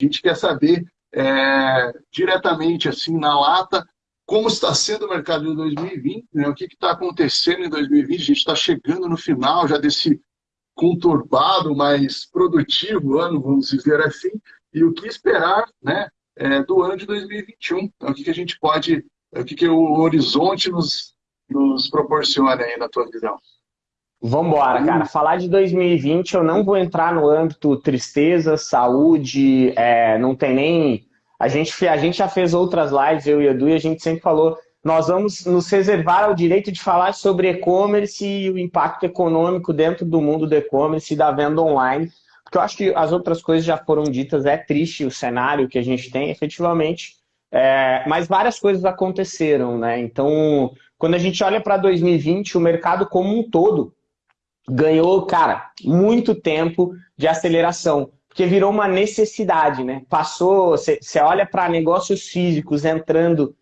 A gente quer saber é, diretamente, assim, na lata, como está sendo o mercado de 2020, né? o que está acontecendo em 2020. A gente está chegando no final já desse conturbado, mas produtivo ano, vamos dizer assim, e o que esperar né, é, do ano de 2021. Então, o que, que a gente pode, o que, que o horizonte nos, nos proporciona aí na tua visão? Vamos embora, cara. Falar de 2020, eu não vou entrar no âmbito tristeza, saúde, é, não tem nem... A gente, a gente já fez outras lives, eu e Edu, e a gente sempre falou, nós vamos nos reservar o direito de falar sobre e-commerce e o impacto econômico dentro do mundo do e-commerce e da venda online, porque eu acho que as outras coisas já foram ditas, é triste o cenário que a gente tem, efetivamente, é, mas várias coisas aconteceram, né? Então, quando a gente olha para 2020, o mercado como um todo ganhou, cara, muito tempo de aceleração, porque virou uma necessidade, né? Passou, você olha para negócios físicos entrando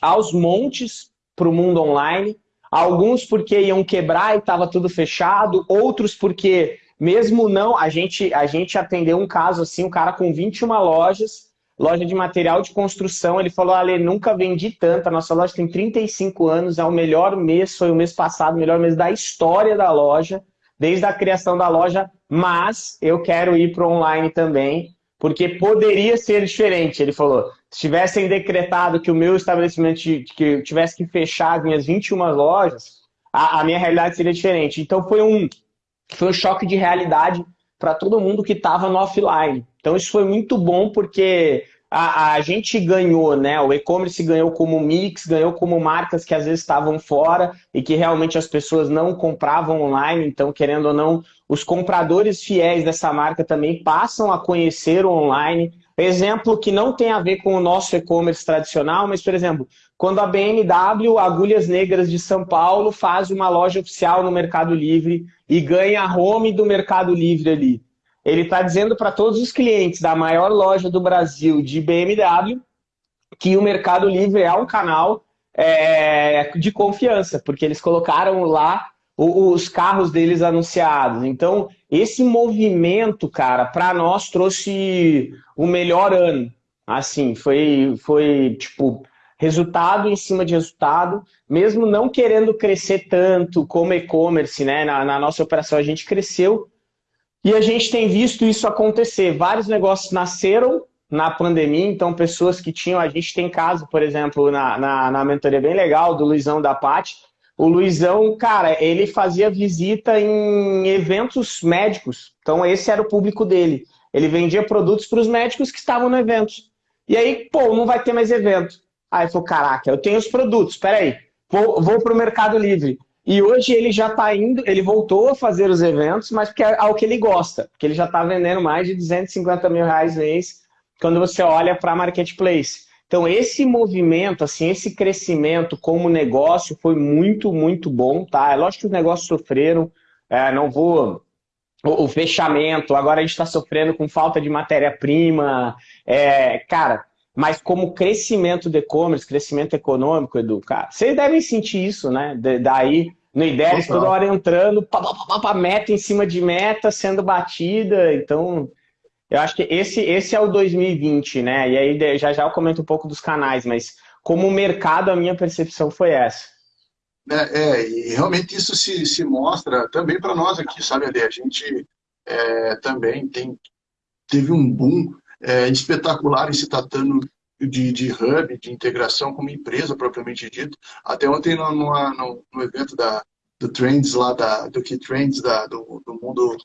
aos montes para o mundo online, alguns porque iam quebrar e estava tudo fechado, outros porque, mesmo não, a gente, a gente atendeu um caso assim, um cara com 21 lojas, loja de material de construção, ele falou, Ale, nunca vendi tanto, a nossa loja tem 35 anos, é o melhor mês, foi o mês passado, o melhor mês da história da loja, desde a criação da loja, mas eu quero ir para o online também, porque poderia ser diferente. Ele falou, se tivessem decretado que o meu estabelecimento, que eu tivesse que fechar as minhas 21 lojas, a, a minha realidade seria diferente. Então foi um, foi um choque de realidade para todo mundo que estava no offline. Então isso foi muito bom porque a, a gente ganhou, né? O e-commerce ganhou como mix, ganhou como marcas que às vezes estavam fora e que realmente as pessoas não compravam online, então, querendo ou não, os compradores fiéis dessa marca também passam a conhecer o online. Exemplo que não tem a ver com o nosso e-commerce tradicional, mas, por exemplo, quando a BMW Agulhas Negras de São Paulo faz uma loja oficial no Mercado Livre e ganha a home do Mercado Livre ali. Ele está dizendo para todos os clientes da maior loja do Brasil de BMW que o Mercado Livre é um canal é, de confiança, porque eles colocaram lá os carros deles anunciados. Então, esse movimento, cara, para nós trouxe o melhor ano. Assim, foi, foi tipo, resultado em cima de resultado, mesmo não querendo crescer tanto como e-commerce, né? Na, na nossa operação a gente cresceu e a gente tem visto isso acontecer. Vários negócios nasceram na pandemia, então pessoas que tinham... A gente tem caso, por exemplo, na, na, na mentoria bem legal do Luizão da Pati. O Luizão, cara, ele fazia visita em eventos médicos. Então esse era o público dele. Ele vendia produtos para os médicos que estavam no evento. E aí, pô, não vai ter mais evento. Aí falou, caraca, eu tenho os produtos, peraí, vou, vou para o Mercado Livre. E hoje ele já está indo, ele voltou a fazer os eventos, mas porque é ao que ele gosta, porque ele já está vendendo mais de 250 mil reais mês quando você olha para marketplace. Então esse movimento, assim, esse crescimento como negócio foi muito, muito bom, tá? É lógico que os negócios sofreram, é, não vou... O, o, fechamento, agora a gente está sofrendo com falta de matéria-prima, é, cara, mas como crescimento do e-commerce, crescimento econômico, Edu, cara, vocês devem sentir isso, né? daí, no IDERES, toda hora entrando, pá, pá, pá, meta em cima de meta, sendo batida, então... Eu acho que esse, esse é o 2020, né? E aí já já eu comento um pouco dos canais, mas como mercado, a minha percepção foi essa. É, é e realmente isso se, se mostra também para nós aqui, sabe, Ali? A gente é, também tem, teve um boom é, espetacular em se tratando de, de hub, de integração como empresa propriamente dito. Até ontem no, no, no evento da, do Trends lá, da, do Key Trends, da, do, do mundo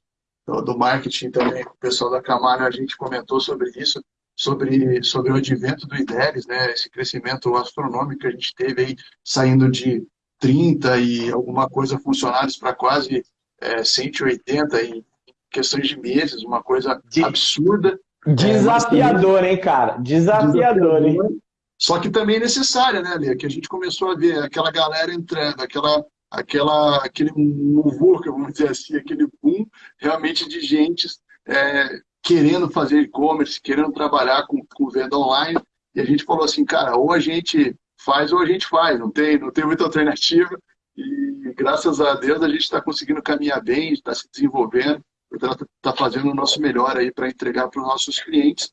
do, do, marketing também, o pessoal da Camargo, a gente comentou sobre isso, sobre, sobre o advento do IDERES, né, esse crescimento astronômico que a gente teve aí, saindo de 30 e alguma coisa funcionários para quase é, 180 em questões de meses, uma coisa de... absurda. Desafiador, hein, cara? Desafiador, hein? Só que também é necessária, né, Lê? Que a gente começou a ver aquela galera entrando, aquela, aquela, aquele muvuca, vamos dizer assim, aquele boom realmente de gente é, querendo fazer e-commerce, querendo trabalhar com, com venda online. E a gente falou assim, cara, ou a gente faz ou a gente faz, não tem, não tem muita alternativa. E graças a Deus a gente está conseguindo caminhar bem, está se desenvolvendo está tá fazendo o nosso melhor aí para entregar para os nossos clientes.